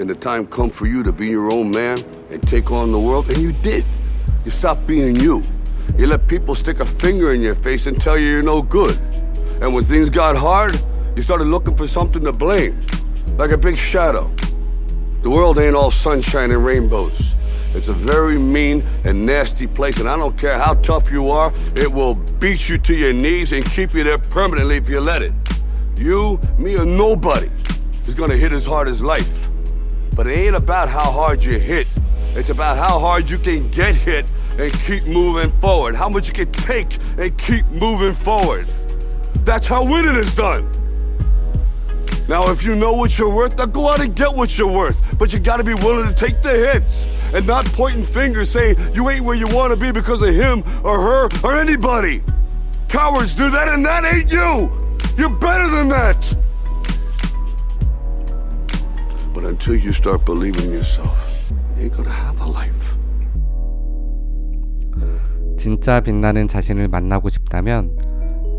and the time come for you to be your own man and take on the world, and you did. You stopped being you. You let people stick a finger in your face and tell you you're no good. And when things got hard, you started looking for something to blame, like a big shadow. The world ain't all sunshine and rainbows. It's a very mean and nasty place, and I don't care how tough you are, it will beat you to your knees and keep you there permanently if you let it. You, me, or nobody is gonna hit as hard as life. But it ain't about how hard you hit. It's about how hard you can get hit and keep moving forward. How much you can take and keep moving forward. That's how winning is done. Now, if you know what you're worth, now go out and get what you're worth. But you gotta be willing to take the hits and not pointing fingers saying you ain't where you wanna be because of him or her or anybody. Cowards do that, and that ain't you. You're better than that. But until you start believing in yourself, you ain't gonna have a life. 진짜 빛나는 자신을 만나고 싶다면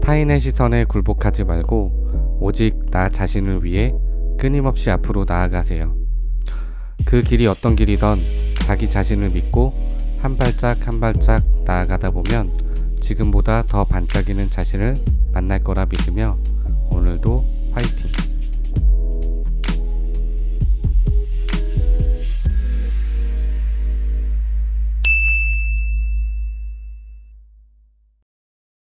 타인의 시선에 굴복하지 말고 오직 나 자신을 위해 끊임없이 앞으로 나아가세요. 그 길이 어떤 길이던 자기 자신을 믿고 한 발짝 한 발짝 나아가다 보면 지금보다 더 반짝이는 자신을 만날 거라 믿으며!